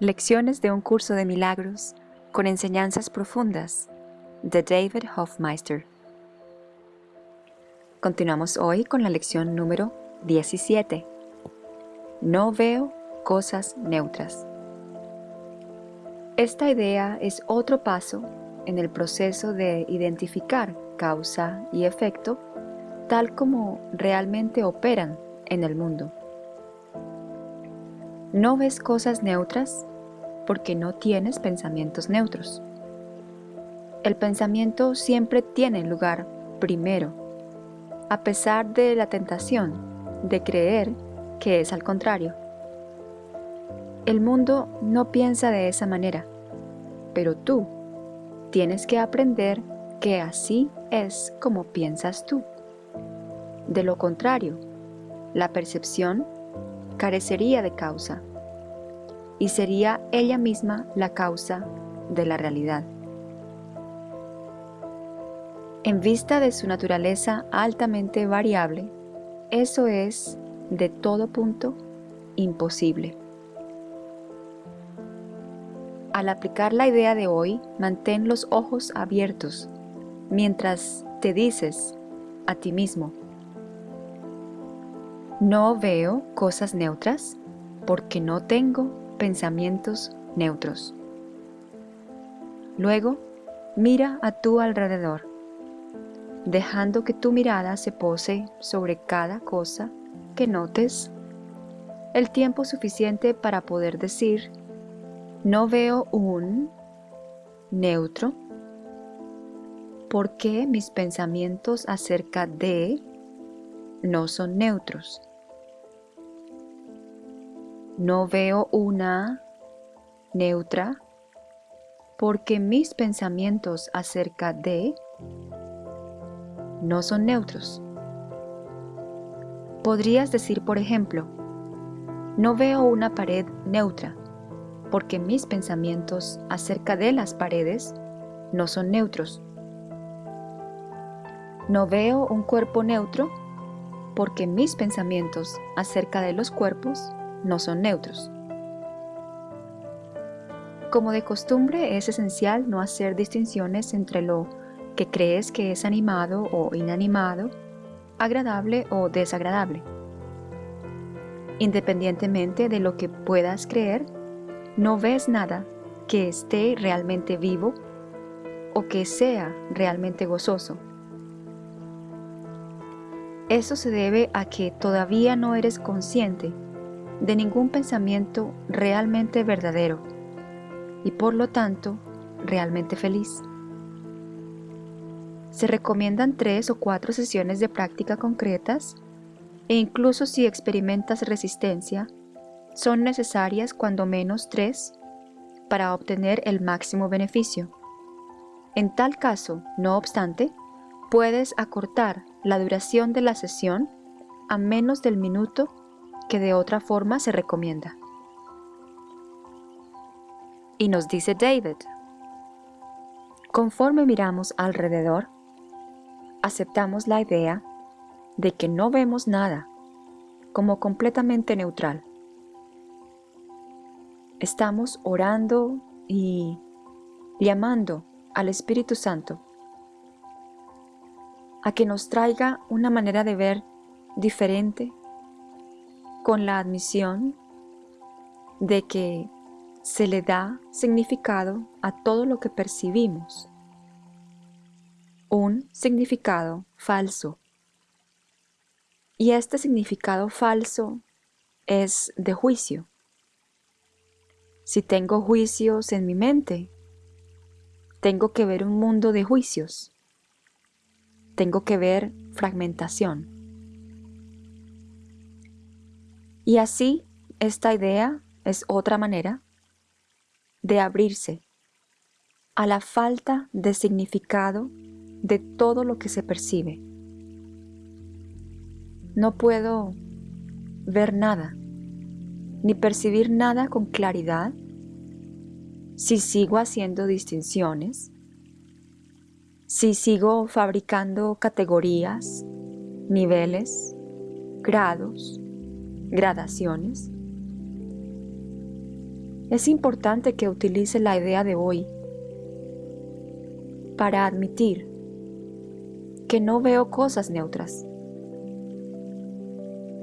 Lecciones de un curso de milagros con enseñanzas profundas de David Hofmeister. Continuamos hoy con la lección número 17. No veo cosas neutras. Esta idea es otro paso en el proceso de identificar causa y efecto tal como realmente operan en el mundo. No ves cosas neutras porque no tienes pensamientos neutros. El pensamiento siempre tiene lugar primero, a pesar de la tentación de creer que es al contrario. El mundo no piensa de esa manera, pero tú tienes que aprender que así es como piensas tú. De lo contrario, la percepción carecería de causa y sería ella misma la causa de la realidad. En vista de su naturaleza altamente variable, eso es, de todo punto, imposible. Al aplicar la idea de hoy, mantén los ojos abiertos mientras te dices a ti mismo, no veo cosas neutras porque no tengo pensamientos neutros. Luego, mira a tu alrededor, dejando que tu mirada se pose sobre cada cosa que notes. El tiempo suficiente para poder decir, no veo un neutro, porque mis pensamientos acerca de no son neutros no veo una neutra porque mis pensamientos acerca de no son neutros. Podrías decir, por ejemplo, no veo una pared neutra porque mis pensamientos acerca de las paredes no son neutros. No veo un cuerpo neutro porque mis pensamientos acerca de los cuerpos no son neutros. Como de costumbre es esencial no hacer distinciones entre lo que crees que es animado o inanimado, agradable o desagradable. Independientemente de lo que puedas creer, no ves nada que esté realmente vivo o que sea realmente gozoso. Eso se debe a que todavía no eres consciente de ningún pensamiento realmente verdadero y por lo tanto realmente feliz. Se recomiendan tres o cuatro sesiones de práctica concretas e incluso si experimentas resistencia, son necesarias cuando menos tres para obtener el máximo beneficio. En tal caso, no obstante, puedes acortar la duración de la sesión a menos del minuto que de otra forma se recomienda. Y nos dice David, conforme miramos alrededor, aceptamos la idea de que no vemos nada como completamente neutral. Estamos orando y llamando al Espíritu Santo a que nos traiga una manera de ver diferente con la admisión de que se le da significado a todo lo que percibimos. Un significado falso. Y este significado falso es de juicio. Si tengo juicios en mi mente, tengo que ver un mundo de juicios. Tengo que ver fragmentación. Y así, esta idea es otra manera de abrirse a la falta de significado de todo lo que se percibe. No puedo ver nada, ni percibir nada con claridad si sigo haciendo distinciones, si sigo fabricando categorías, niveles, grados, gradaciones. es importante que utilice la idea de hoy para admitir que no veo cosas neutras.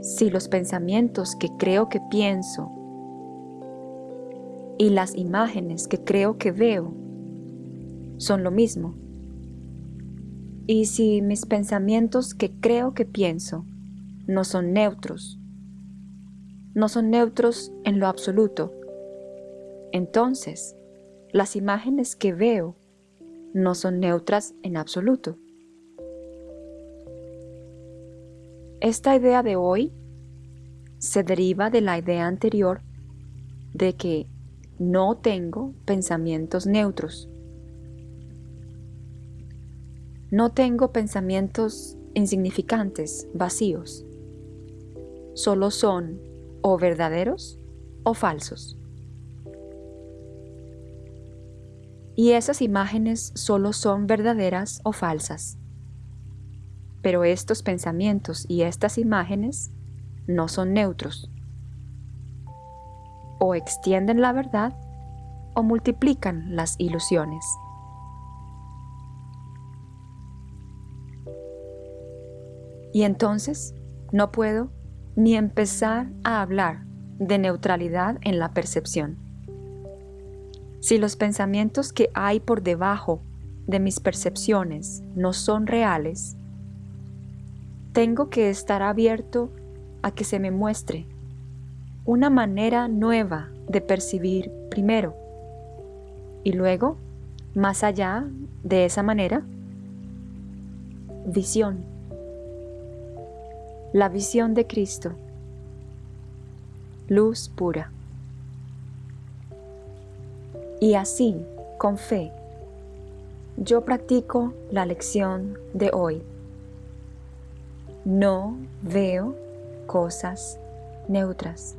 Si los pensamientos que creo que pienso y las imágenes que creo que veo son lo mismo, y si mis pensamientos que creo que pienso no son neutros, no son neutros en lo absoluto, entonces las imágenes que veo no son neutras en absoluto. Esta idea de hoy se deriva de la idea anterior de que no tengo pensamientos neutros. No tengo pensamientos insignificantes, vacíos. Solo son o verdaderos o falsos. Y esas imágenes solo son verdaderas o falsas. Pero estos pensamientos y estas imágenes no son neutros. O extienden la verdad o multiplican las ilusiones. Y entonces no puedo ni empezar a hablar de neutralidad en la percepción. Si los pensamientos que hay por debajo de mis percepciones no son reales, tengo que estar abierto a que se me muestre una manera nueva de percibir primero y luego, más allá de esa manera, visión. La visión de Cristo. Luz pura. Y así, con fe, yo practico la lección de hoy. No veo cosas neutras.